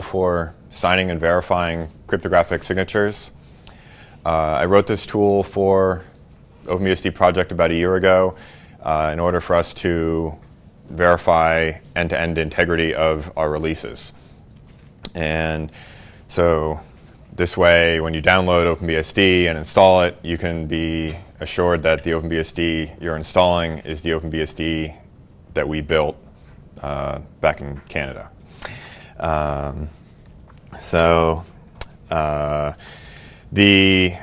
for signing and verifying cryptographic signatures. Uh, I wrote this tool for OpenBSD project about a year ago uh, in order for us to verify end-to-end -end integrity of our releases. And so this way, when you download OpenBSD and install it, you can be assured that the OpenBSD you're installing is the OpenBSD that we built uh, back in Canada. Um, so uh, the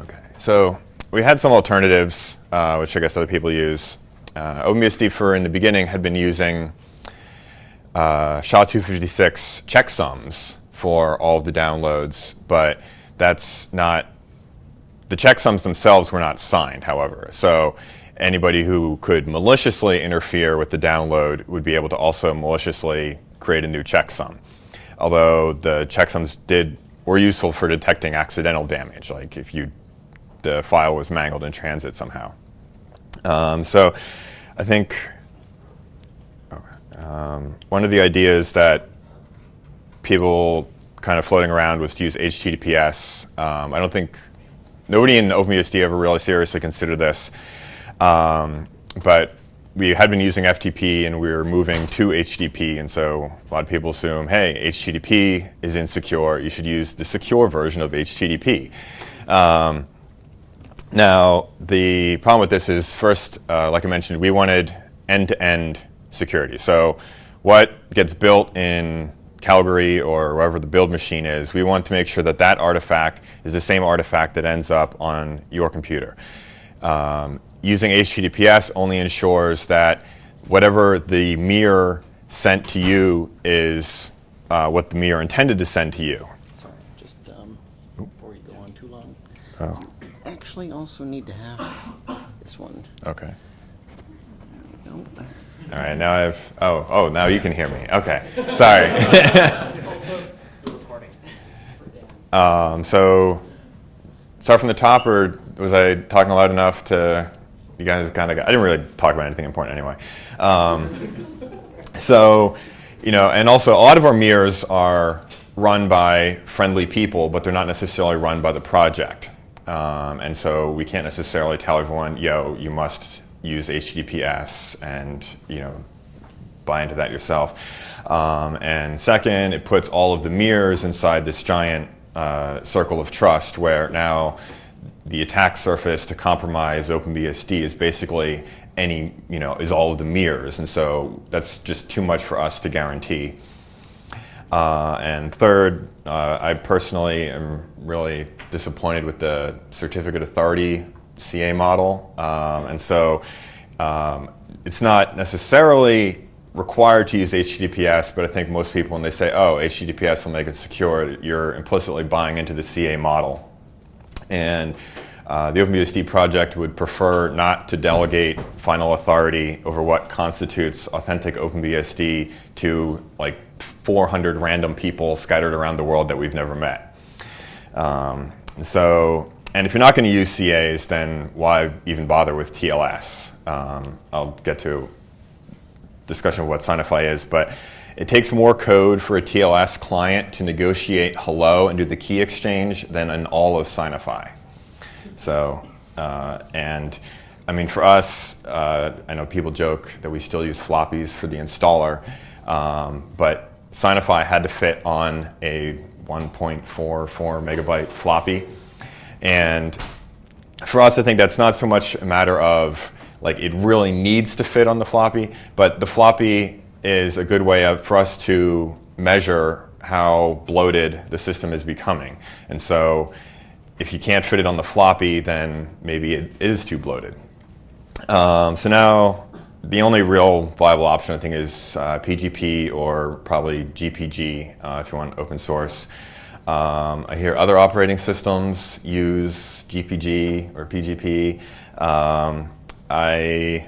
okay, so we had some alternatives, uh, which I guess other people use. Uh, OpenBSD for in the beginning had been using uh, SHA-256 checksums for all of the downloads, but that's not, the checksums themselves were not signed, however. So anybody who could maliciously interfere with the download would be able to also maliciously create a new checksum. Although the checksums did were useful for detecting accidental damage, like if you the file was mangled in transit somehow. Um, so I think um, one of the ideas that people kind of floating around was to use HTTPS. Um, I don't think, nobody in OpenBSD ever really seriously considered this. Um, but we had been using FTP and we were moving to HTTP and so a lot of people assume, hey, HTTP is insecure, you should use the secure version of HTTP. Um, now, the problem with this is first, uh, like I mentioned, we wanted end-to-end -end security. So what gets built in Calgary or wherever the build machine is, we want to make sure that that artifact is the same artifact that ends up on your computer. Um, using HTTPS only ensures that whatever the mirror sent to you is uh, what the mirror intended to send to you. Sorry, just um, before you go on too long. Oh. Actually, also need to have this one. Okay. There. All right, now I've, oh, oh, now you can hear me. Okay, sorry. um, so, start from the top, or was I talking loud enough to, you guys kind of, I didn't really talk about anything important anyway. Um, so, you know, and also a lot of our mirrors are run by friendly people, but they're not necessarily run by the project. Um, and so we can't necessarily tell everyone, yo, you must use HTTPS and you know buy into that yourself. Um, and second, it puts all of the mirrors inside this giant uh, circle of trust where now the attack surface to compromise OpenBSD is basically any, you know, is all of the mirrors. And so that's just too much for us to guarantee. Uh, and third, uh, I personally am really disappointed with the certificate authority CA model. Um, and so um, it's not necessarily required to use HTTPS, but I think most people when they say, oh, HTTPS will make it secure, you're implicitly buying into the CA model. And uh, the OpenBSD project would prefer not to delegate final authority over what constitutes authentic OpenBSD to like 400 random people scattered around the world that we've never met. Um, so and if you're not going to use CAs, then why even bother with TLS? Um, I'll get to discussion of what Signify is, but it takes more code for a TLS client to negotiate hello and do the key exchange than in all of Signify. So, uh, and I mean, for us, uh, I know people joke that we still use floppies for the installer, um, but Signify had to fit on a 1.44 megabyte floppy. And for us, I think that's not so much a matter of like it really needs to fit on the floppy, but the floppy is a good way of, for us to measure how bloated the system is becoming. And so if you can't fit it on the floppy, then maybe it is too bloated. Um, so now the only real viable option I think is uh, PGP or probably GPG uh, if you want open source. Um, I hear other operating systems use GPG or PGP. Um, I,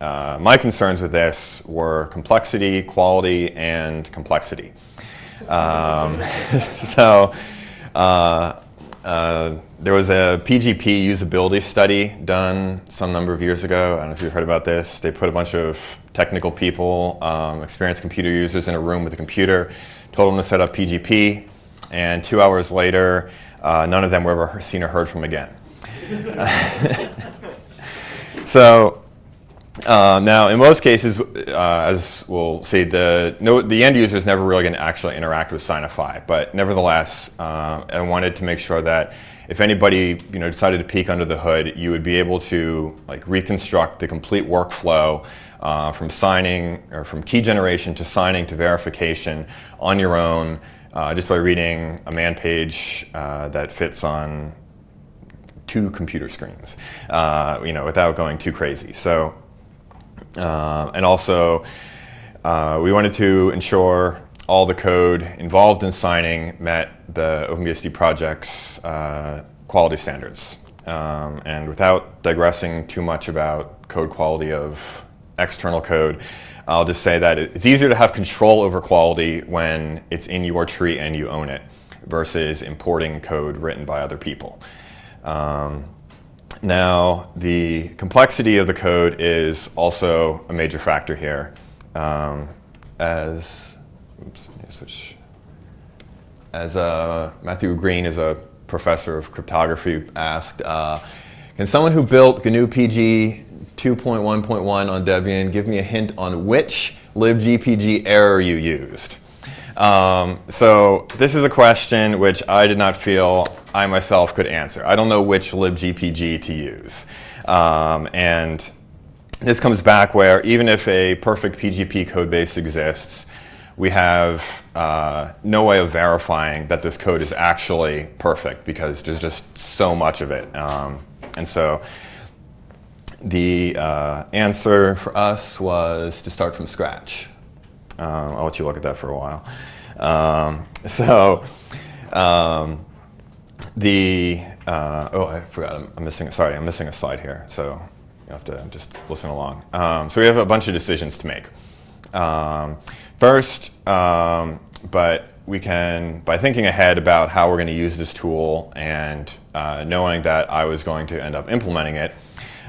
uh, my concerns with this were complexity, quality, and complexity. Um, so uh, uh, there was a PGP usability study done some number of years ago. I don't know if you've heard about this. They put a bunch of technical people, um, experienced computer users in a room with a computer, told them to set up PGP, and two hours later, uh, none of them were ever seen or heard from again. so uh, now, in most cases, uh, as we'll see, the, no, the end user is never really going to actually interact with Signify. But nevertheless, uh, I wanted to make sure that if anybody you know, decided to peek under the hood, you would be able to like, reconstruct the complete workflow uh, from signing or from key generation to signing to verification on your own uh, just by reading a man page uh, that fits on two computer screens, you know, without going too crazy. So uh, and also, uh, we wanted to ensure all the code involved in signing met the OpenBSD project's uh, quality standards. Um, and without digressing too much about code quality of external code, I'll just say that it's easier to have control over quality when it's in your tree and you own it versus importing code written by other people. Um, now, the complexity of the code is also a major factor here. Um, as, oops, switch. As uh, Matthew Green is a professor of cryptography asked, uh, can someone who built GNU PG 2.1.1 on Debian give me a hint on which libgpg error you used? Um, so this is a question which I did not feel I myself could answer. I don't know which libgpg to use. Um, and this comes back where even if a perfect PGP code base exists, we have uh, no way of verifying that this code is actually perfect because there's just so much of it. Um, and so the uh, answer for us was to start from scratch. Um, I'll let you look at that for a while. Um, so um, the, uh, oh, I forgot, I'm, I'm, missing, sorry, I'm missing a slide here. So you have to just listen along. Um, so we have a bunch of decisions to make. Um, first, um, but we can, by thinking ahead about how we're going to use this tool and uh, knowing that I was going to end up implementing it,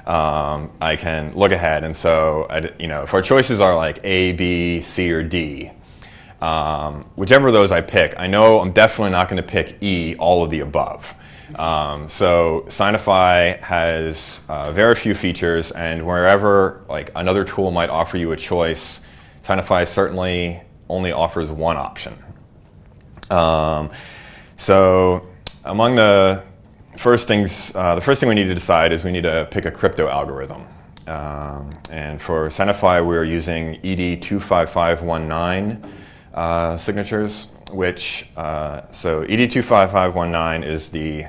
um, I can look ahead. And so, you know, if our choices are like A, B, C, or D, um, whichever of those I pick, I know I'm definitely not going to pick E, all of the above. Um, so Signify has uh, very few features, and wherever like another tool might offer you a choice, Signify certainly only offers one option. Um, so among the first things, uh, the first thing we need to decide is we need to pick a crypto algorithm. Um, and for Signify, we're using ED25519 uh, signatures, which, uh, so ED25519 is the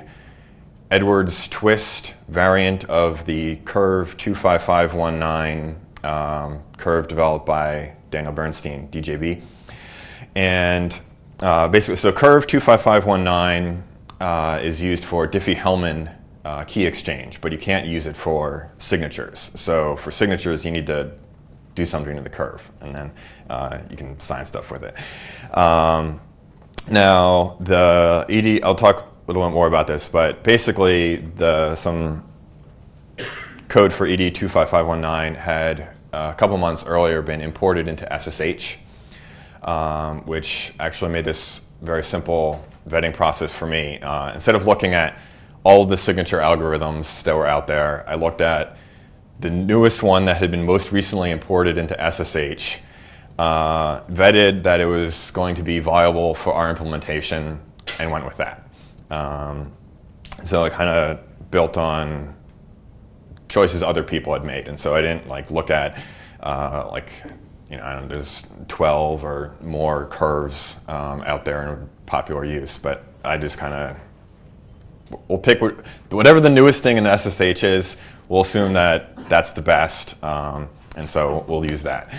Edwards twist variant of the curve 25519 um, curve developed by Daniel Bernstein, DJB. And uh, basically, so curve 25519 uh, is used for Diffie-Hellman uh, key exchange, but you can't use it for signatures. So for signatures, you need to do something to the curve, and then uh, you can sign stuff with it. Um, now, the ED, I'll talk a little bit more about this, but basically, the some code for ED25519 had a couple months earlier been imported into SSH, um, which actually made this very simple vetting process for me. Uh, instead of looking at all the signature algorithms that were out there, I looked at the newest one that had been most recently imported into SSH, uh, vetted that it was going to be viable for our implementation, and went with that. Um, so I kind of built on choices other people had made, and so I didn't like look at uh, like you know, there's 12 or more curves um, out there in popular use, but I just kind of, we'll pick whatever the newest thing in the SSH is, we'll assume that that's the best, um, and so we'll use that.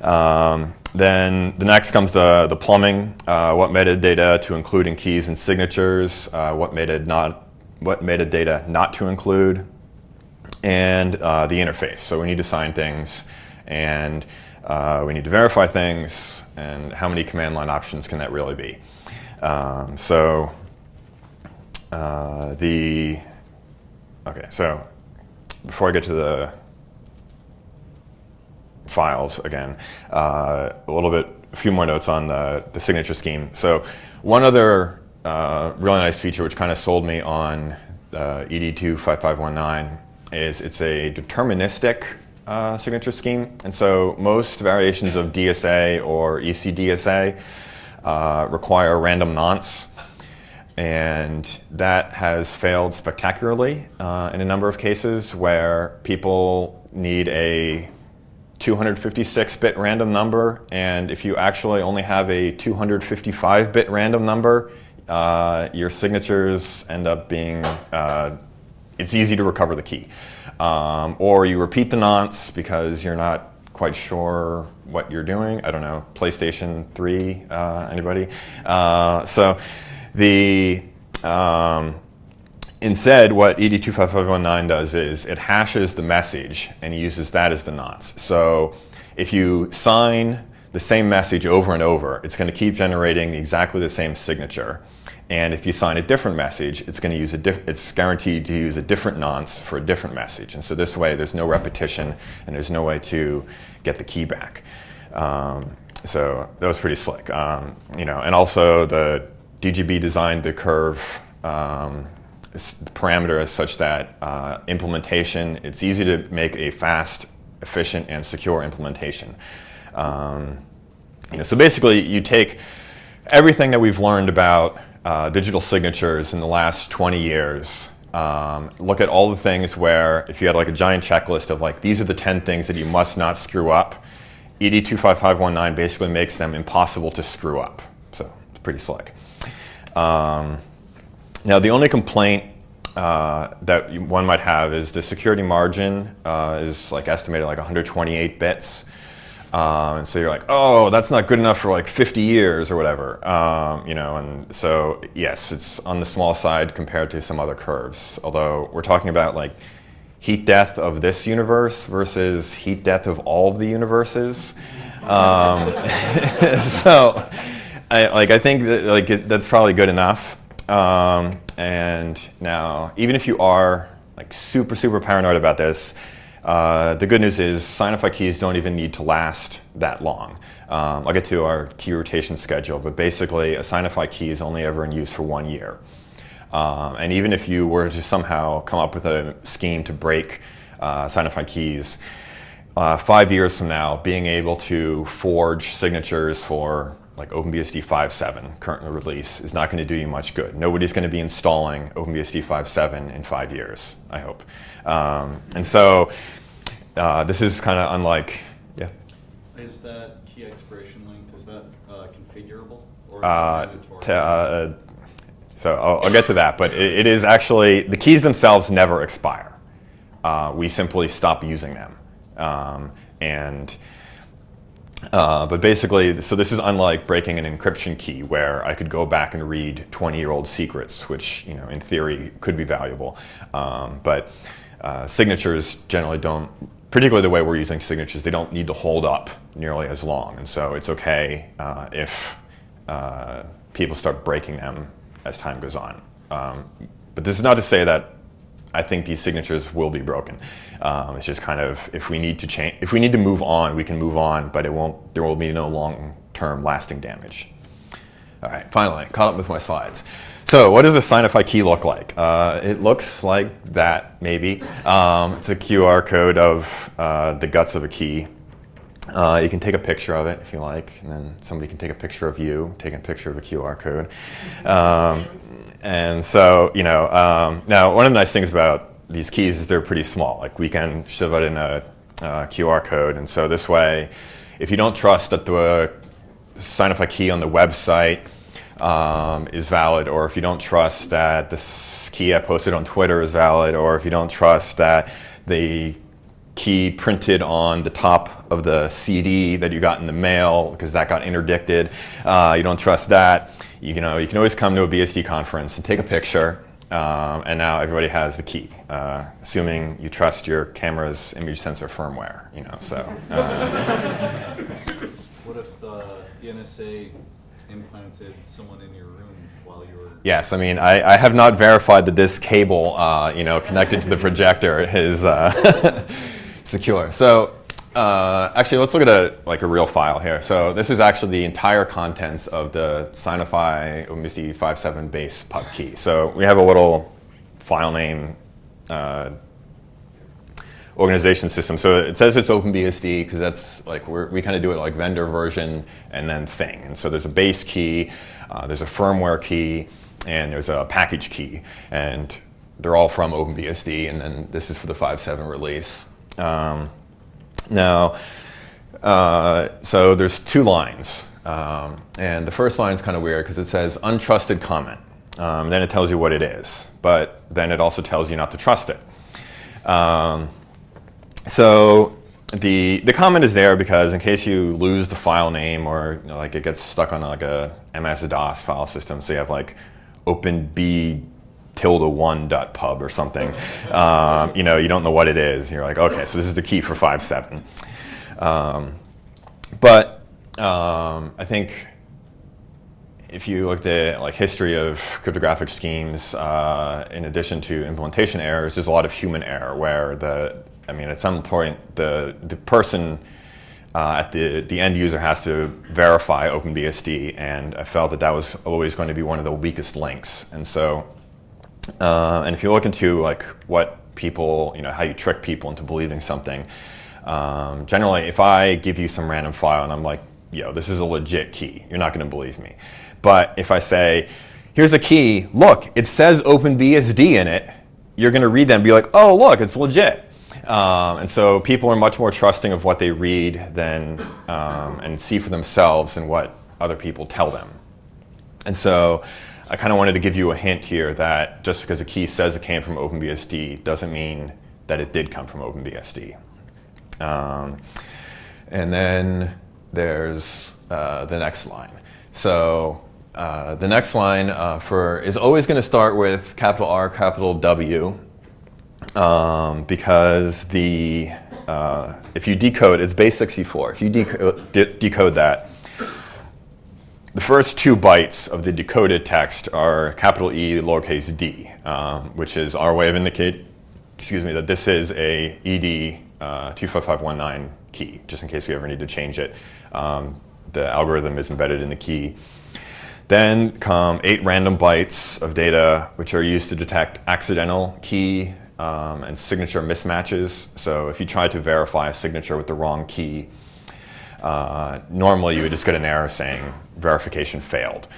Um, then the next comes to the plumbing, uh, what metadata to include in keys and signatures, uh, what, metadata not, what metadata not to include, and uh, the interface. So we need to sign things, and uh, we need to verify things, and how many command line options can that really be? Um, so uh, the, okay, so before I get to the files again. Uh, a little bit, a few more notes on the, the signature scheme. So one other uh, really nice feature which kind of sold me on uh, ED25519 is it's a deterministic uh, signature scheme. And so most variations of DSA or ECDSA uh, require random nonce. And that has failed spectacularly uh, in a number of cases where people need a 256-bit random number, and if you actually only have a 255-bit random number, uh, your signatures end up being, uh, it's easy to recover the key. Um, or you repeat the nonce because you're not quite sure what you're doing. I don't know, PlayStation 3, uh, anybody? Uh, so the, um, instead what ED25519 does is it hashes the message and uses that as the nonce. So if you sign the same message over and over, it's going to keep generating exactly the same signature. And if you sign a different message, it's going to use a it's guaranteed to use a different nonce for a different message. And so this way, there's no repetition and there's no way to get the key back. Um, so that was pretty slick. Um, you know, and also the DJB designed the curve um, parameter as such that uh, implementation, it's easy to make a fast, efficient, and secure implementation. Um, you know, so basically, you take everything that we've learned about uh, digital signatures in the last 20 years. Um, look at all the things where if you had like a giant checklist of like these are the 10 things that you must not screw up, ED25519 basically makes them impossible to screw up. So it's pretty slick. Um, now the only complaint uh, that one might have is the security margin uh, is like estimated like 128 bits. Um, and so you're like, oh, that's not good enough for like 50 years or whatever, um, you know. And so yes, it's on the small side compared to some other curves. Although we're talking about like heat death of this universe versus heat death of all of the universes. Um, so, I, like I think that, like it, that's probably good enough. Um, and now, even if you are like super super paranoid about this, uh, the good news is Signify keys don't even need to last that long. Um, I'll get to our key rotation schedule, but basically a Signify key is only ever in use for one year. Um, and even if you were to somehow come up with a scheme to break uh, Signify keys, uh, five years from now, being able to forge signatures for like OpenBSD 5.7 current release is not going to do you much good. Nobody's going to be installing OpenBSD 5.7 in five years, I hope. Um, and so uh, this is kind of unlike, yeah? Is that key expiration length, is that uh, configurable? Or Uh, to, uh, so I'll, I'll get to that, but it, it is actually, the keys themselves never expire. Uh, we simply stop using them. Um, and uh, but basically, so this is unlike breaking an encryption key where I could go back and read 20-year-old secrets, which, you know, in theory could be valuable. Um, but uh, signatures generally don't, particularly the way we're using signatures, they don't need to hold up nearly as long. And so it's okay uh, if uh, people start breaking them as time goes on. Um, but this is not to say that I think these signatures will be broken. Um, it's just kind of if we need to change, if we need to move on, we can move on, but it won't. There will be no long-term lasting damage. All right, finally, caught up with my slides. So what does a Signify key look like? Uh, it looks like that, maybe. Um, it's a QR code of uh, the guts of a key. Uh, you can take a picture of it if you like, and then somebody can take a picture of you taking a picture of a QR code. Um, and so, you know, um, now one of the nice things about these keys is they're pretty small. Like we can shove it in a uh, QR code, and so this way, if you don't trust that the Signify key on the website um, is valid, or if you don't trust that this key I posted on Twitter is valid, or if you don't trust that the key printed on the top of the CD that you got in the mail because that got interdicted. Uh, you don't trust that. You, know, you can always come to a BSD conference and take a picture. Um, and now everybody has the key, uh, assuming you trust your camera's image sensor firmware. You know, so uh, What if the NSA implanted someone in your room while you were? yes, I mean, I, I have not verified that this cable, uh, you know, connected to the projector is uh, secure. So uh, actually, let's look at a like a real file here. So this is actually the entire contents of the Signify OpenBSD 5.7 base pub key. So we have a little file name uh, organization system. So it says it's OpenBSD because that's like we kind of do it like vendor version and then thing. And so there's a base key, uh, there's a firmware key, and there's a package key. And they're all from OpenBSD. And then this is for the 5.7 release. Um, now, uh, so there's two lines. Um, and the first line is kind of weird because it says untrusted comment. Um, then it tells you what it is, but then it also tells you not to trust it. Um, so the the comment is there because in case you lose the file name or you know, like it gets stuck on like a MS DOS file system, so you have like openb tilde one dot pub or something. Um, you know, you don't know what it is. You're like, okay, so this is the key for five seven. Um, but um, I think if you look at like history of cryptographic schemes, uh, in addition to implementation errors, there's a lot of human error where the, I mean, at some point the the person uh, at the the end user has to verify OpenBSD, and I felt that that was always going to be one of the weakest links, and so. Uh, and if you look into like what people, you know, how you trick people into believing something, um, generally, if I give you some random file and I'm like, yo, this is a legit key, you're not going to believe me. But if I say, here's a key, look, it says OpenBSD in it, you're going to read that and be like, oh, look, it's legit. Um, and so people are much more trusting of what they read than um, and see for themselves and what other people tell them. And so I kind of wanted to give you a hint here that just because a key says it came from OpenBSD doesn't mean that it did come from OpenBSD. Um, and then there's uh, the next line. So uh, the next line uh, for is always going to start with capital R, capital W, um, because the uh, if you decode, it's base 64. If you decode, de decode that, the first two bytes of the decoded text are capital E, lowercase d, um, which is our way of indicate, excuse me, that this is a ED uh, 25519 key, just in case we ever need to change it. Um, the algorithm is embedded in the key. Then come eight random bytes of data, which are used to detect accidental key um, and signature mismatches. So if you try to verify a signature with the wrong key, uh, normally you would just get an error saying verification failed.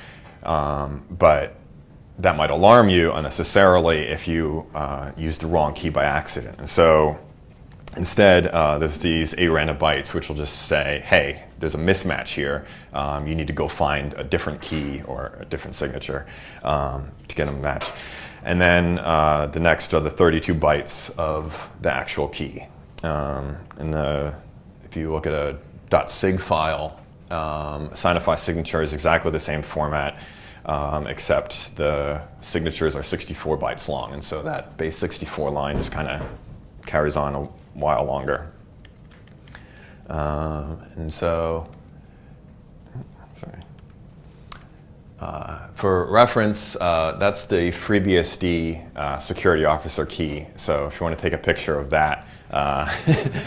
Um, but that might alarm you unnecessarily if you uh, use the wrong key by accident. And so instead, uh, there's these random bytes which will just say, hey, there's a mismatch here. Um, you need to go find a different key or a different signature um, to get them match. And then uh, the next are the 32 bytes of the actual key. Um, and the, if you look at a .sig file, um, Signify signature is exactly the same format, um, except the signatures are 64 bytes long. And so that base 64 line just kind of carries on a while longer. Um, and so, sorry. Uh, for reference, uh, that's the FreeBSD uh, security officer key. So if you want to take a picture of that uh,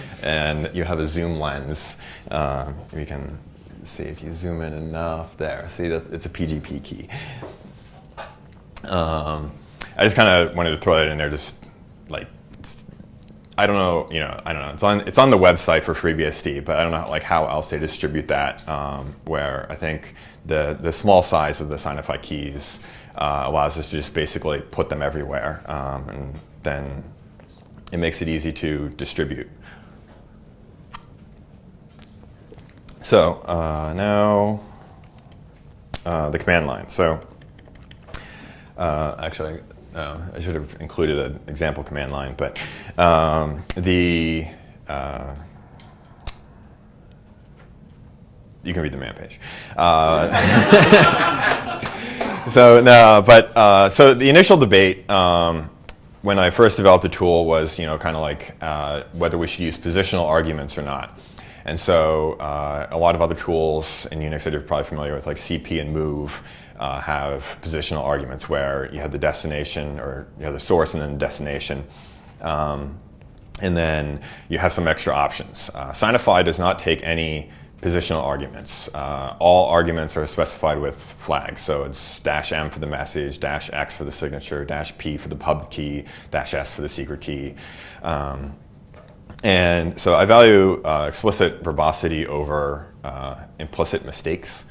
and you have a zoom lens, uh, we can see if you zoom in enough there. See, that's, it's a PGP key. Um, I just kind of wanted to throw that in there, just like I don't know, you know, I don't know. It's on it's on the website for FreeBSD, but I don't know like how else they distribute that. Um, where I think the the small size of the Signify keys uh, allows us to just basically put them everywhere, um, and then it makes it easy to distribute. So uh, now uh, the command line. So uh, actually. Uh, I should have included an example command line, but um, the uh, you can read the man page. Uh, so no, but uh, so the initial debate um, when I first developed the tool was you know kind of like uh, whether we should use positional arguments or not. And so uh, a lot of other tools in Unix that you're probably familiar with, like CP and move, uh, have positional arguments where you have the destination or you have the source and then the destination. Um, and then you have some extra options. Uh, Signify does not take any positional arguments. Uh, all arguments are specified with flags. So it's dash M for the message, dash X for the signature, dash P for the pub key, dash S for the secret key. Um, and so I value uh, explicit verbosity over uh, implicit mistakes.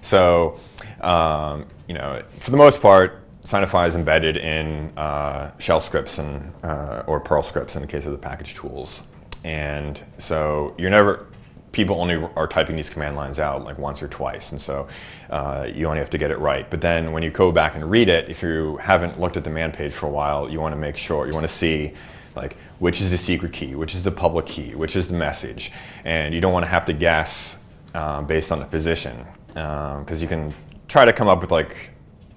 So, um, you know, for the most part, Signify is embedded in uh, shell scripts and, uh, or Perl scripts in the case of the package tools. And so you're never, people only are typing these command lines out like once or twice, and so uh, you only have to get it right. But then when you go back and read it, if you haven't looked at the man page for a while, you want to make sure, you want to see like which is the secret key, which is the public key, which is the message. And you don't want to have to guess uh, based on the position, because um, you can try to come up with like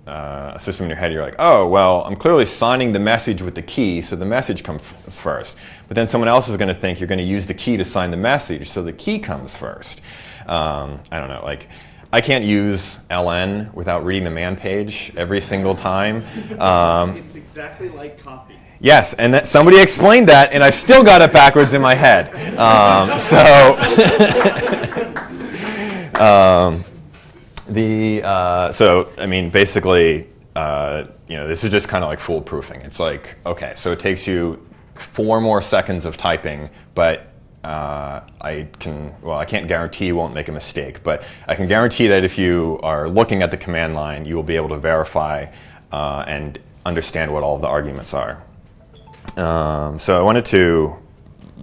uh, a system in your head, you're like, oh, well, I'm clearly signing the message with the key, so the message comes first. But then someone else is going to think you're going to use the key to sign the message, so the key comes first. Um, I don't know, like, I can't use ln without reading the man page every single time. Um, it's exactly like copy. Yes, and that, somebody explained that, and I still got it backwards in my head. Um, so. um, the uh, so I mean basically uh, you know this is just kind of like foolproofing. It's like okay, so it takes you four more seconds of typing, but uh, I can well I can't guarantee you won't make a mistake, but I can guarantee that if you are looking at the command line, you will be able to verify uh, and understand what all of the arguments are. Um, so I wanted to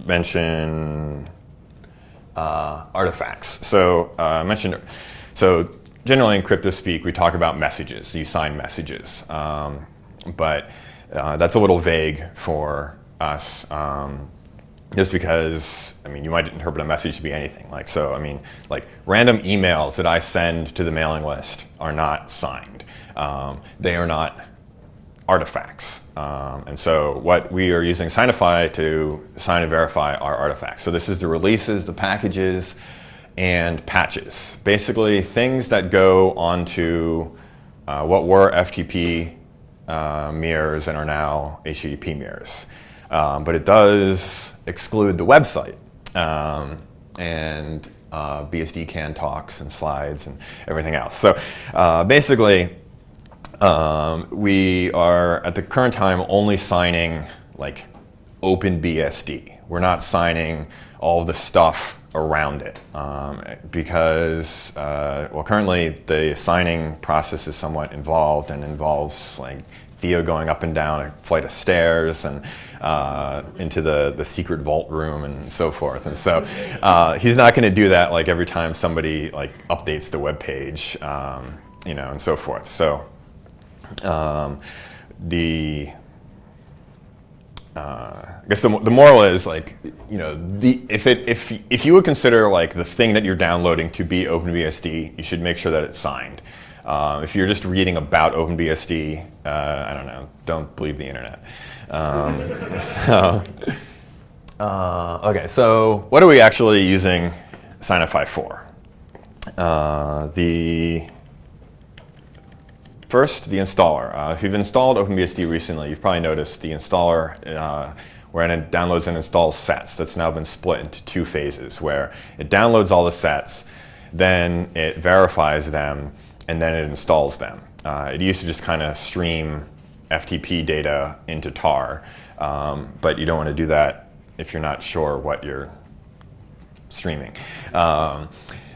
mention uh, artifacts. So uh, I mentioned so generally in crypto speak, we talk about messages. You sign messages. Um, but uh, that's a little vague for us. Um, just because, I mean, you might interpret a message to be anything. Like, so, I mean, like random emails that I send to the mailing list are not signed. Um, they are not artifacts. Um, and so what we are using Signify to sign and verify are artifacts. So this is the releases, the packages, and patches. Basically, things that go onto uh, what were FTP uh, mirrors and are now HTTP mirrors. Um, but it does exclude the website um, and uh, BSD CAN talks and slides and everything else. So uh, basically, um, we are at the current time only signing like OpenBSD. We're not signing all the stuff around it um, because, uh, well, currently the signing process is somewhat involved and involves like Theo going up and down a flight of stairs and uh, into the, the secret vault room and so forth. And so uh, he's not going to do that like every time somebody like updates the web page, um, you know, and so forth. So um, the uh, I guess the, the moral is like, you know, the, if, it, if, if you would consider like the thing that you're downloading to be OpenBSD, you should make sure that it's signed. Uh, if you're just reading about OpenBSD, uh, I don't know, don't believe the internet. Um, so, uh, okay, so what are we actually using Signify for? Uh, the First, the installer. Uh, if you've installed OpenBSD recently, you've probably noticed the installer uh, where it downloads and installs sets. That's now been split into two phases where it downloads all the sets, then it verifies them, and then it installs them. Uh, it used to just kind of stream FTP data into tar, um, but you don't want to do that if you're not sure what you're streaming. Um,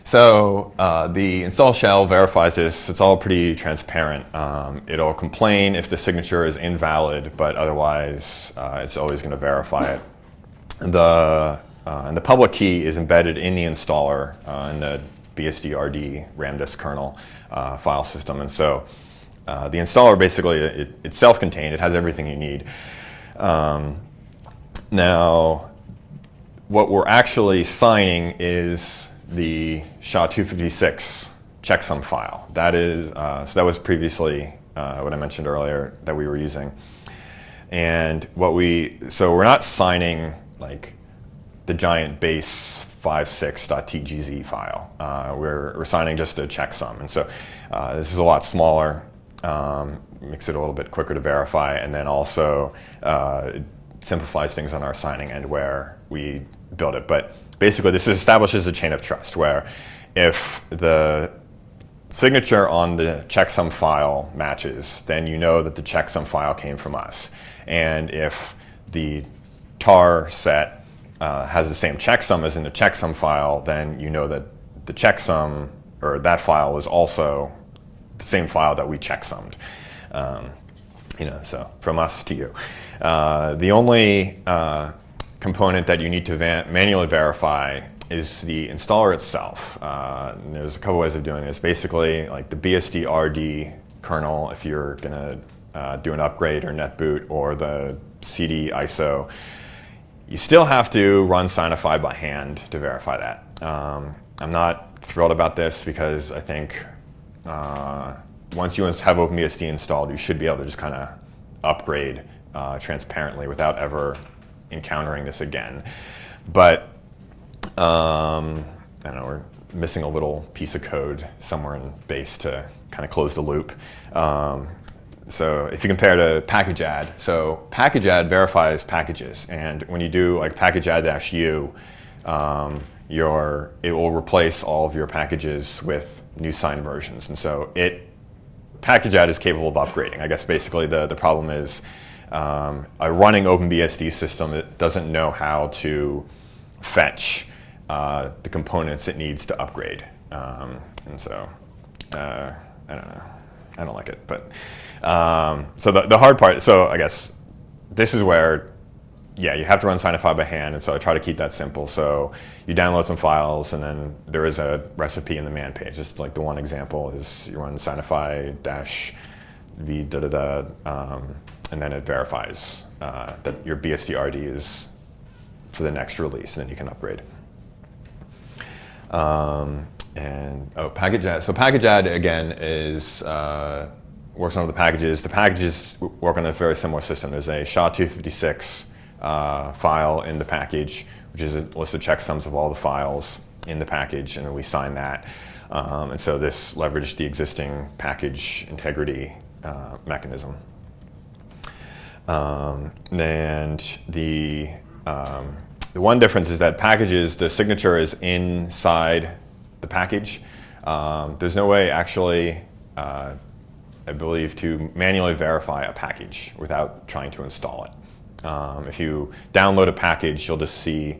so uh, the install shell verifies this. It's all pretty transparent. Um, it'll complain if the signature is invalid, but otherwise uh, it's always going to verify it. The, uh, and the public key is embedded in the installer uh, in the BSD-RD ramdisk kernel uh, file system. And so uh, the installer basically, it, it's self-contained. It has everything you need. Um, now, what we're actually signing is the SHA-256 checksum file. That is, uh, so that was previously uh, what I mentioned earlier that we were using. And what we, so we're not signing like the giant base 56.tgz file. Uh, we're, we're signing just a checksum. And so uh, this is a lot smaller, um, makes it a little bit quicker to verify, and then also uh, simplifies things on our signing end where we build it. But basically, this establishes a chain of trust where if the signature on the checksum file matches, then you know that the checksum file came from us. And if the tar set uh, has the same checksum as in the checksum file, then you know that the checksum or that file is also the same file that we checksummed. Um, you know, so from us to you. Uh, the only uh, component that you need to manually verify is the installer itself. Uh, there's a couple ways of doing this. Basically, like the BSD RD kernel, if you're going to uh, do an upgrade or netboot, or the CD ISO, you still have to run Signify by hand to verify that. Um, I'm not thrilled about this because I think uh, once you have OpenBSD installed, you should be able to just kind of upgrade uh, transparently without ever encountering this again. But um, I don't know, we're missing a little piece of code somewhere in base to kind of close the loop. Um, so if you compare to package add, so package add verifies packages, and when you do like package add dash u, um, your it will replace all of your packages with new signed versions, and so it package add is capable of upgrading. I guess basically the the problem is um, a running OpenBSD system that doesn't know how to fetch uh, the components it needs to upgrade, um, and so uh, I don't know. I don't like it, but um, so the, the hard part. So I guess this is where, yeah, you have to run Signify by hand, and so I try to keep that simple. So you download some files, and then there is a recipe in the man page. Just like the one example is you run Signify dash v da da da, um, and then it verifies uh, that your BSD RD is for the next release, and then you can upgrade. Um, and oh, package add. So package add again is uh, works on the packages. The packages work on a very similar system. There's a SHA-256 uh, file in the package, which is a list of checksums of all the files in the package, and then we sign that. Um, and so this leveraged the existing package integrity uh, mechanism. Um, and the um, the one difference is that packages, the signature is inside the package. Um, there's no way actually, uh, I believe, to manually verify a package without trying to install it. Um, if you download a package, you'll just see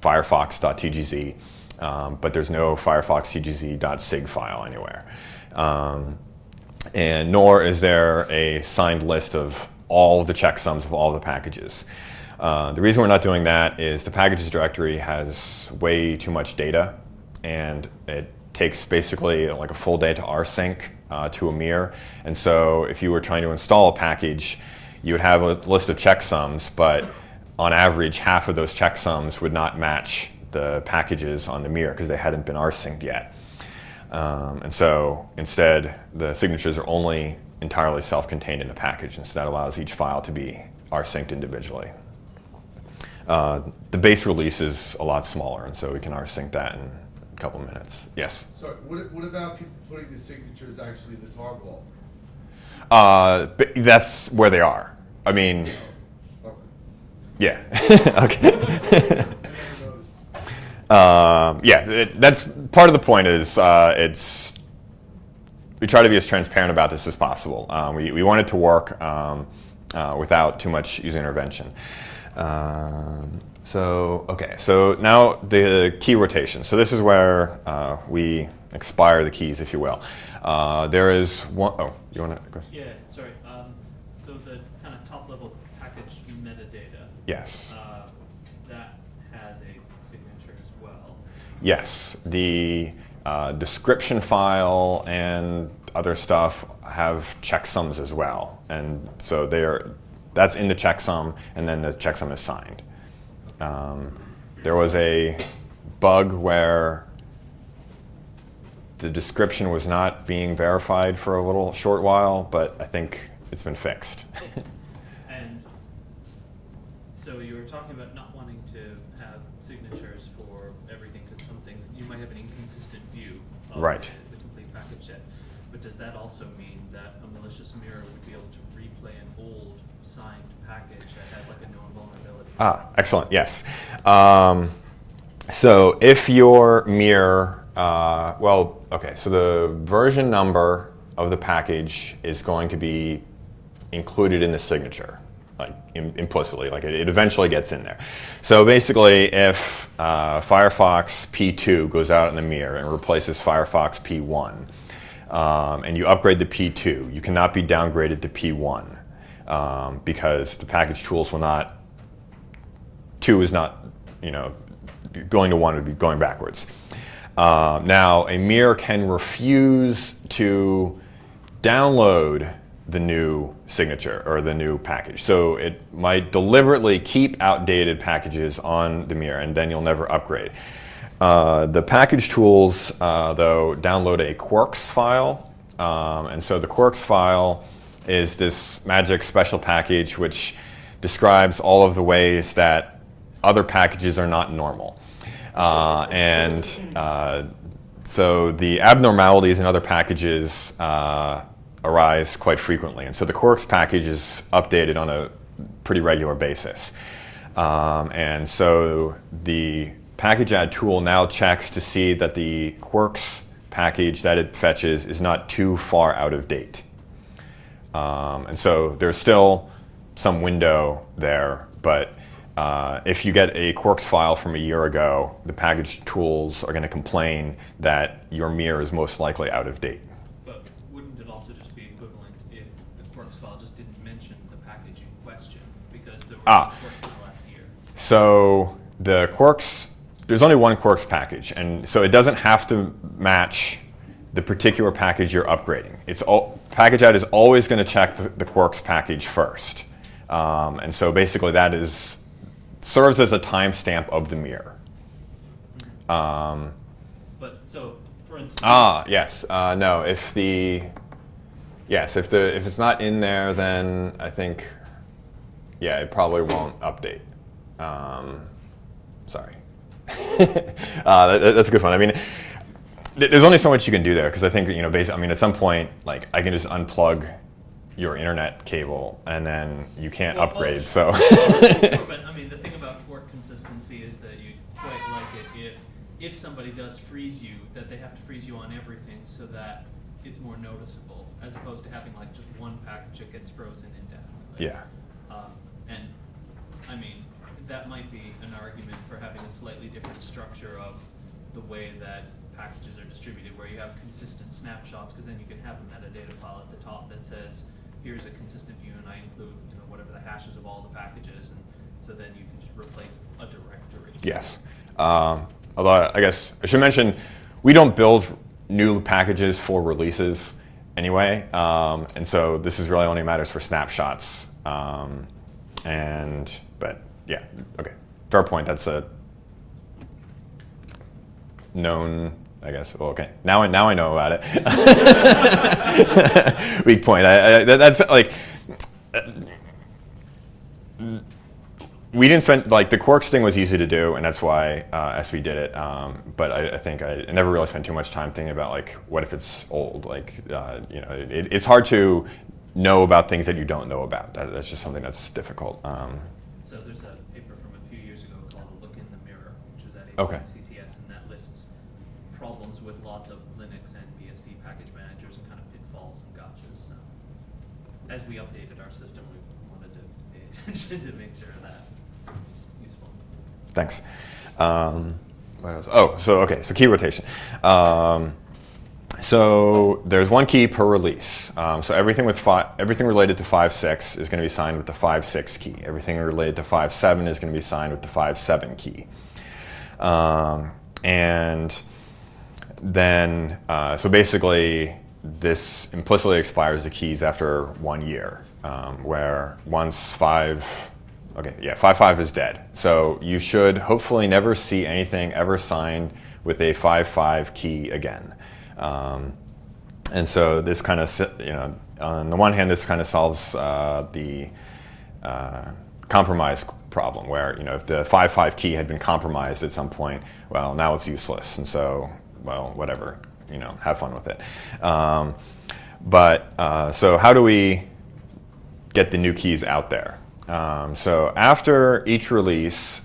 firefox.tgz, um, but there's no firefox.tgz.sig file anywhere. Um, and nor is there a signed list of all the checksums of all the packages. Uh, the reason we're not doing that is the packages directory has way too much data and it takes basically like a full day to rsync uh, to mirror. And so if you were trying to install a package, you would have a list of checksums, but on average, half of those checksums would not match the packages on the mirror because they hadn't been rsynced yet. Um, and so instead, the signatures are only entirely self-contained in a package, and so that allows each file to be rsynced individually. Uh, the base release is a lot smaller, and so we can rsync that in a couple minutes. Yes? So what, what about people putting the signatures actually in the tar ball? Uh, that's where they are. I mean, Okay. yeah. okay. I never noticed. Um, yeah, it, that's part of the point is uh, it's we try to be as transparent about this as possible. Um, we, we want it to work um, uh, without too much user intervention. Um, so, okay, so now the key rotation. So this is where uh, we expire the keys, if you will. Uh, there is one, oh, you want to go? Yeah, sorry. Um, so the kind of top level package metadata. Yes. Uh, that has a signature as well. Yes, the uh, description file and other stuff have checksums as well, and so they're that's in the checksum, and then the checksum is signed. Um, there was a bug where the description was not being verified for a little short while, but I think it's been fixed. And so you were talking about not wanting to have signatures for everything because some things you might have an inconsistent view of Right. the, complete package set. But does that also mean that a malicious mirror would be able to replay an old signed package that has like a known vulnerability. Ah, excellent. Yes. Um, so if your mirror, uh, well, okay. So the version number of the package is going to be included in the signature, like im- implicitly. Like it, it eventually gets in there. So basically, if uh, Firefox P2 goes out in the mirror and replaces Firefox P1, um, and you upgrade the P2, you cannot be downgraded to P1 um, because the package tools will not two is not, you know, going to one would be going backwards. Um, now, a mirror can refuse to download the new signature or the new package. So it might deliberately keep outdated packages on the mirror and then you'll never upgrade. Uh, the package tools, uh, though, download a Quirks file. Um, and so the Quirks file is this magic special package which describes all of the ways that other packages are not normal. Uh, and uh, so the abnormalities in other packages uh, arise quite frequently. And so the Quirks package is updated on a pretty regular basis. Um, and so the package add tool now checks to see that the Quirks package that it fetches is not too far out of date. Um, and so there's still some window there, but uh, if you get a Quirks file from a year ago, the package tools are going to complain that your mirror is most likely out of date. But wouldn't it also just be equivalent if the Quirks file just didn't mention the package in question because there were Ah. Quirks in the last year? So the Quirks, there's only one Quirks package, and so it doesn't have to match the particular package you're upgrading. It's all, package add is always going to check the, the Quirks package first, um, and so basically that is serves as a timestamp of the mirror. Um, But so, for instance, Ah, yes. Uh, no, if the yes, if the if it's not in there, then I think yeah, it probably won't update. Um, sorry. uh, that, that's a good one. I mean, there's only so much you can do there because I think you know, basically, I mean, at some point, like I can just unplug your internet cable and then you can't Well, well, upgrade. So Sure, but I mean, the thing about fork consistency is that you quite like it if if somebody does freeze you, that they have to freeze you on everything so that it's more noticeable, as opposed to having like just one package that gets frozen indefinitely. yeah, Um, and I mean, that might be an argument for having a slightly different structure of the way that packages are distributed, where you have consistent snapshots, because then you can have a metadata file at the top that says, here's a consistent view, and I include, you know, whatever the hashes of all the packages, and so then you can just replace a directory. Yes. Um, although I guess I should mention, we don't build new packages for releases anyway, um, and so this is really only matters for snapshots. Um, and but yeah, okay, fair point. That's a known. I guess. Well, okay. Now I now I know about it. Weak point. I, I, that's like we didn't spend like the Quirks thing was easy to do, and that's why uh, espie did it. Um, but I, I think I, never really spent too much time thinking about like what if it's old. Like uh, you know, it, it's hard to know about things that you don't know about. That, that's just something that's difficult. Um, So there's a paper from a few years ago called Look in the Mirror," which was at Okay. CCS, and that lists problems with lots of Linux and BSD package managers and kind of pitfalls and gotchas. So as we updated our system, we wanted to pay attention to make sure that it's useful. Thanks. Um, what else? Oh, so okay, so key rotation. Um, so there's one key per release. Um, so everything with everything related to 5.6 is going to be signed with the 5.6 key. Everything related to 5.7 is going to be signed with the 5.7 key. Um, and then, uh, so basically, this implicitly expires the keys after one year, um, where once five, okay, yeah, five five is dead. So you should hopefully never see anything ever signed with a five five key again. Um, and so this kind of, you know, on the one hand, this kind of solves uh, the uh, compromise problem where, you know, if the 5.5 key had been compromised at some point, well, now it's useless. And so, well, whatever, you know, have fun with it. Um, but uh, so how do we get the new keys out there? Um, so after each release,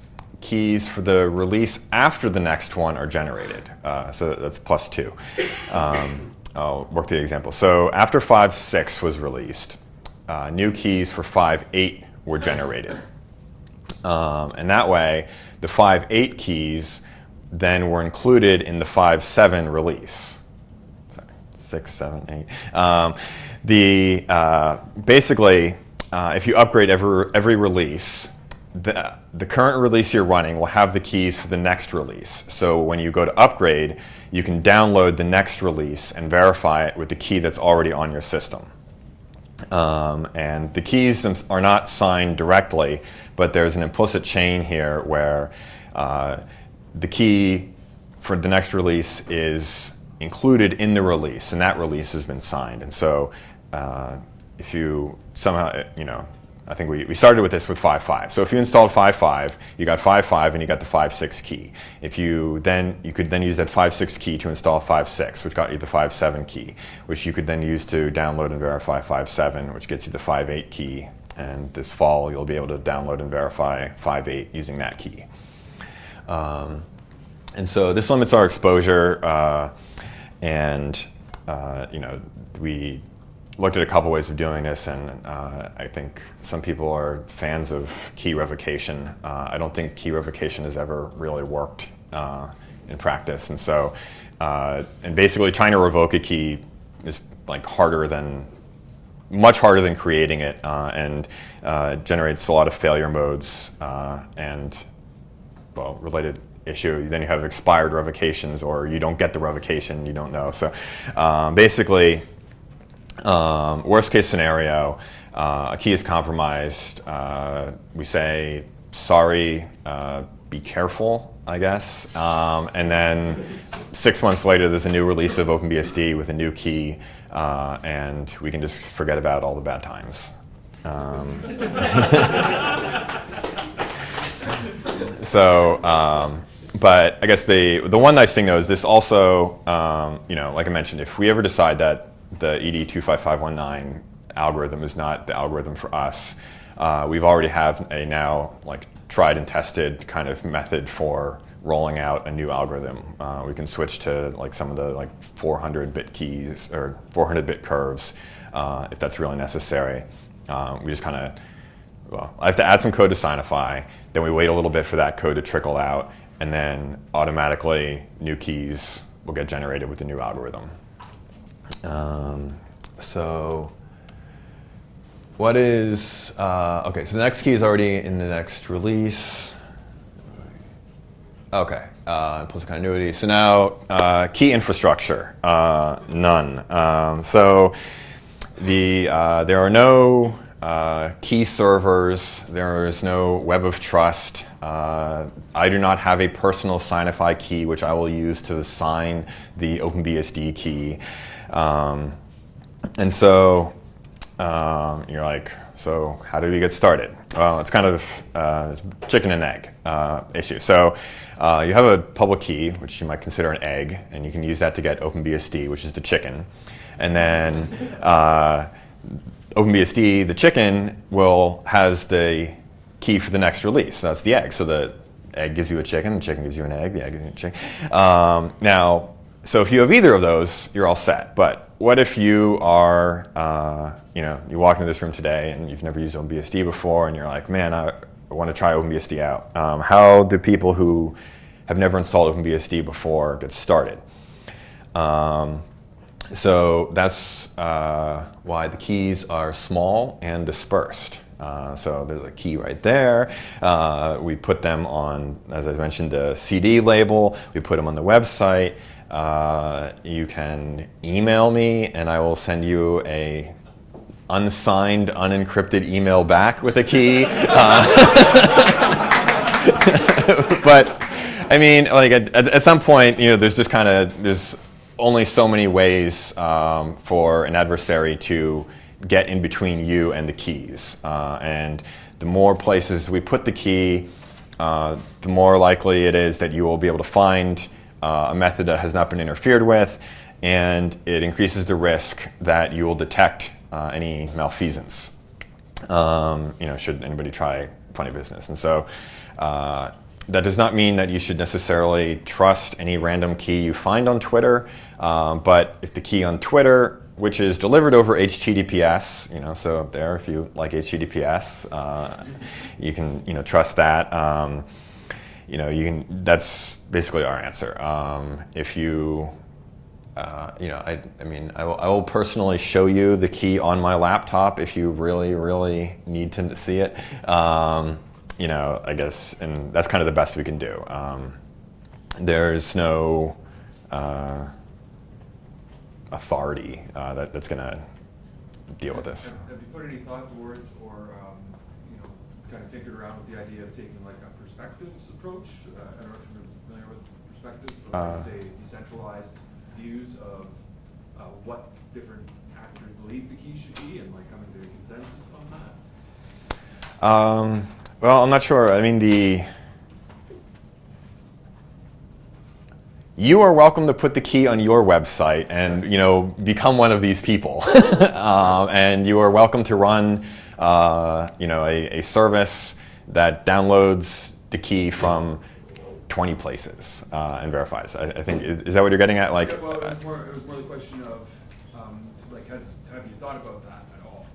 keys for the release after the next one are generated. Uh, so that's plus two. Um, I'll work the example. So after 5.6 was released, uh, new keys for 5.8 were generated. Um, and that way, the 5.8 keys then were included in the 5.7 release. Sorry, 6, 7, 8. Um, the, uh, basically, uh, if you upgrade every, every release, the, the current release you're running will have the keys for the next release. So when you go to upgrade, you can download the next release and verify it with the key that's already on your system. Um, and the keys are not signed directly, but there's an implicit chain here where uh, the key for the next release is included in the release, and that release has been signed. And so uh, if you somehow, you know, I think we, we started with this with 5.5. So if you installed 5.5, you got 5.5 and you got the 5.6 key. If you then, you could then use that 5.6 key to install 5.6, which got you the 5.7 key, which you could then use to download and verify 5.7, which gets you the 5.8 key. And this fall, you'll be able to download and verify 5.8 using that key. Um, and so this limits our exposure, uh, and uh, you know, we looked at a couple ways of doing this, and uh, I think some people are fans of key revocation. Uh, I don't think key revocation has ever really worked uh, in practice, and so uh, and basically trying to revoke a key is like harder than much harder than creating it, uh, and uh, generates a lot of failure modes and well related issue. Then you have expired revocations, or you don't get the revocation, you don't know. So um, basically. Um, worst case scenario, uh, a key is compromised. Uh, we say, sorry, uh, be careful, I guess. Um, and then six months later, there's a new release of OpenBSD with a new key, uh, and we can just forget about all the bad times. Um, so, um, but I guess the, the one nice thing though is this also, um, you know, like I mentioned, if we ever decide that the ED25519 algorithm is not the algorithm for us. Uh, we've already have a now like tried and tested kind of method for rolling out a new algorithm. Uh, we can switch to like some of the like 400 bit keys or 400 bit curves uh, if that's really necessary. Um, we just kind of, well, I have to add some code to Signify, then we wait a little bit for that code to trickle out, and then automatically new keys will get generated with the new algorithm. Um, so what is, uh, okay, so the next key is already in the next release. Okay, uh, implicit continuity. So now uh, key infrastructure, uh, none. Um, so the, uh, there are no uh, key servers, there is no web of trust. Uh, I do not have a personal Signify key which I will use to sign the OpenBSD key. Um, and so um, you're like, so how do we get started? Well, it's kind of uh, chicken and egg uh, issue. So uh, you have a public key, which you might consider an egg, and you can use that to get OpenBSD, which is the chicken. And then uh, OpenBSD, the chicken, will has the key for the next release. That's the egg. So the egg gives you a chicken, the chicken gives you an egg, the egg gives you a chicken. Um, now, so if you have either of those, you're all set. But what if you are, uh, you know, you walk into this room today and you've never used OpenBSD before and you're like, man, I want to try OpenBSD out. Um, how do people who have never installed OpenBSD before get started? Um, so that's uh, why the keys are small and dispersed. Uh, so there's a key right there. Uh, we put them on, as I mentioned, the CD label. We put them on the website. Uh, you can email me and I will send you a unsigned, unencrypted email back with a key. Uh, but I mean, like at, at, some point, you know, there's just kind of, there's only so many ways um, for an adversary to get in between you and the keys. Uh, and the more places we put the key, uh, the more likely it is that you will be able to find uh, a method that has not been interfered with, and it increases the risk that you will detect uh, any malfeasance. Um, you know, should anybody try funny business, and so. Uh, that does not mean that you should necessarily trust any random key you find on Twitter, um, but if the key on Twitter, which is delivered over HTTPS, you know, so there, if you like HTTPS, uh, you can, you know, trust that. Um, you know, you can. That's basically our answer. Um, if you, uh, you know, I, I mean, I will, I will personally show you the key on my laptop if you really, really need to see it. Um, you know, I guess, and that's kind of the best we can do. Um, there's no uh, authority uh, that, that's going to deal with this. Have have you put any thought towards or, um, you know, kind of tinkered around with the idea of taking like a perspectives approach? Uh, I don't know with perspectives, but Uh. say decentralized views of uh, what different actors believe the key should be and like coming to a consensus on that? Um, well, I'm not sure. I mean, the you are welcome to put the key on your website and you know become one of these people, um, and you are welcome to run uh, you know a, a service that downloads the key from 20 places uh, and verifies. I, I think is, is that what you're getting at? Like, Yeah, Well, it was more, it was more the question of, um, like, has, have you thought about that at all?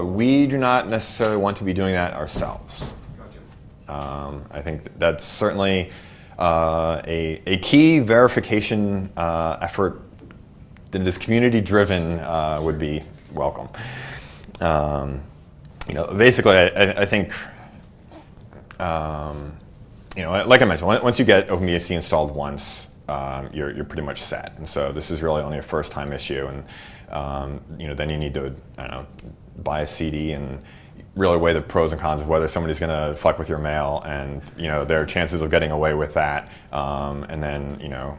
uh, we do not necessarily want to be doing that ourselves. Gotcha. Um, I think that's certainly uh, a, a key verification uh, effort that is community driven uh, would be welcome. Um, you know, basically, I, I- I think, um, you know, like I mentioned, once you get OpenBSD installed once, um, you're, you're pretty much set. And so this is really only a first time issue. And, um, you know, then you need to, I don't know, buy a CD and really weigh the pros and cons of whether somebody's going to fuck with your mail and, you know, their chances of getting away with that. Um, and then, you know,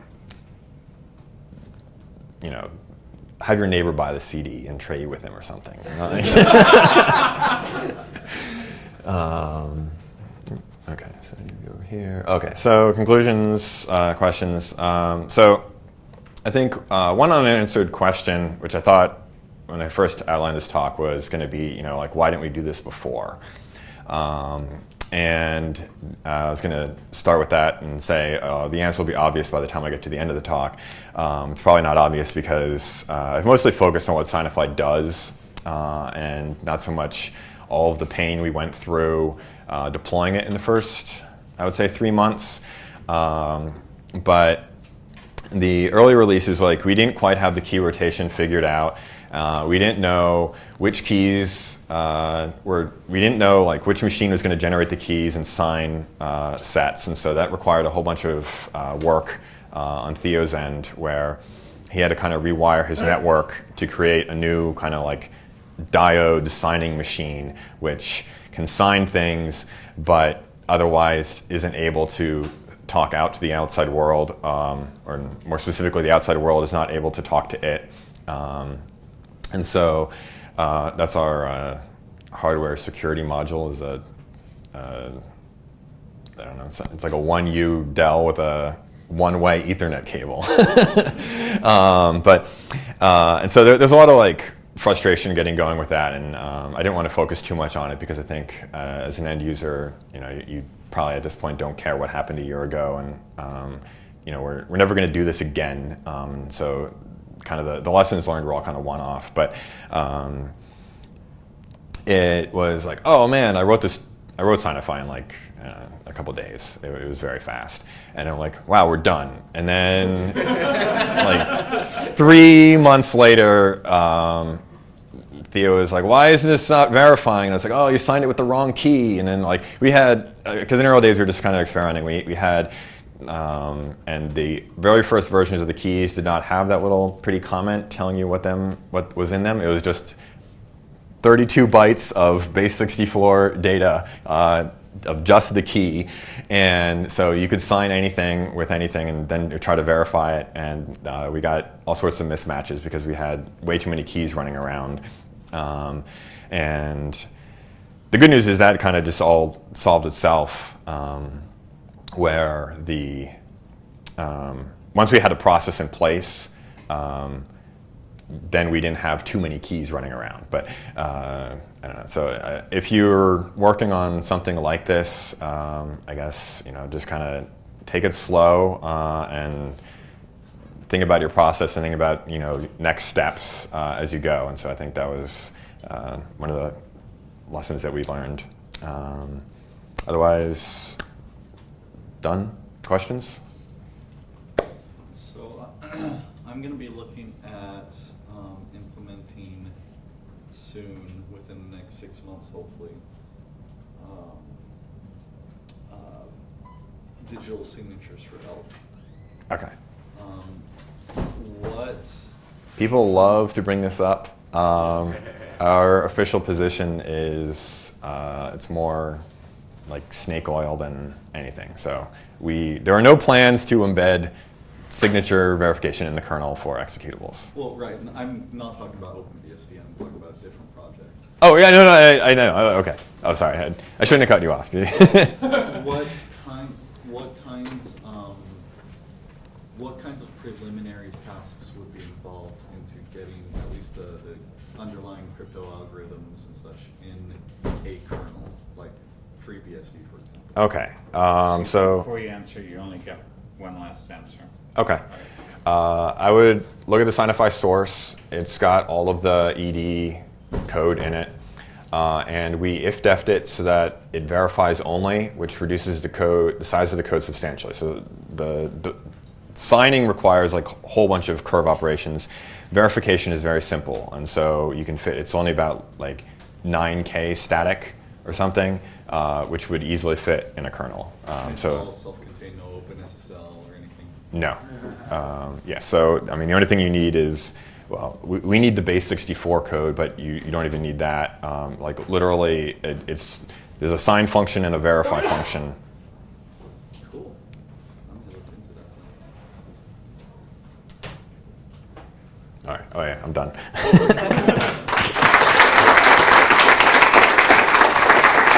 you know, have your neighbor buy the CD and trade with him or something. okay, so you go here. Okay, so conclusions, uh, questions. Um, so I think uh, one unanswered question, which I thought when I first outlined this talk was going to be, you know, like why didn't we do this before? Um, and uh, I was going to start with that and say uh, the answer will be obvious by the time I get to the end of the talk. Um, it's probably not obvious because uh, I've mostly focused on what Signify does uh, and not so much all of the pain we went through uh, deploying it in the first, I would say, three months. Um, but the early releases, like we didn't quite have the key rotation figured out. Uh, we didn't know which keys uh, were. We didn't know like which machine was going to generate the keys and sign uh, sets, and so that required a whole bunch of uh, work uh, on Theo's end, where he had to kind of rewire his network to create a new kind of like diode signing machine, which can sign things, but otherwise isn't able to talk out to the outside world, um, or more specifically, the outside world is not able to talk to it. Um, and so uh, that's our uh, hardware security module is a, uh, I don't know, it's, it's like a 1U Dell with a one-way Ethernet cable. um, but, uh, and so there, there's a lot of like frustration getting going with that, and um, I didn't want to focus too much on it because I think uh, as an end user, you know, you, probably at this point don't care what happened a year ago, and um, you know, we're, we're never going to do this again. Um, so kind of the, the lessons learned were all kind of one off, but um, it was like, oh man, I wrote this, I wrote Signify in like uh, a couple days. It, it was very fast, and I'm like, wow, we're done. And then like three months later, um, Theo was like, why isn't this not verifying? And I was like, oh, you signed it with the wrong key. And then like we had, because in early days we were just kind of experimenting. We we had. Um, and the very first versions of the keys did not have that little pretty comment telling you what them what was in them. It was just 32 bytes of base 64 data uh, of just the key. And so you could sign anything with anything and then try to verify it. And uh, we got all sorts of mismatches because we had way too many keys running around. Um, and the good news is that kind of just all solved itself um, where the, um, once we had a process in place um, then we didn't have too many keys running around. But uh, I don't know. So uh, if you're working on something like this, um, I guess you know just kind of take it slow uh, and think about your process and think about you know next steps uh, as you go. And so I think that was uh, one of the lessons that we learned. Um, otherwise, done. Questions? So I'm going to be looking at um, implementing soon, within the next six months, hopefully, um, uh, digital signatures for ELF. Okay. What? People love to bring this up. Um, our official position is uh, it's more like snake oil than anything. So we there are no plans to embed signature verification in the kernel for executables. Well, right. I'm not talking about OpenBSD. I'm talking about a different project. Oh yeah, no, no, I, I know. Oh, okay. Oh, sorry. I, I shouldn't have cut you off. What kind, what kinds, what kinds of preliminary tasks would be involved into getting at least the, the underlying crypto algorithms and such in a kernel, like FreeBSD, for example? okay. Um, so. Before you answer, you only get one last answer. Okay. Uh, I would look at the Signify source. It's got all of the ED code in it. Uh, and we if-defed it so that it verifies only, which reduces the code, the size of the code substantially. So the, the signing requires like a whole bunch of curve operations. Verification is very simple, and so you can fit. It's only about like 9k static or something, uh, which would easily fit in a kernel. Um, so all self-contained, no OpenSSL or anything? no. Um, yeah, so I mean, the only thing you need is, well, we, we need the base 64 code, but you, you don't even need that. Um, like literally, it, it's there's a sign function and a verify function. Cool. I'm gonna look into that. All right. Oh yeah, I'm done.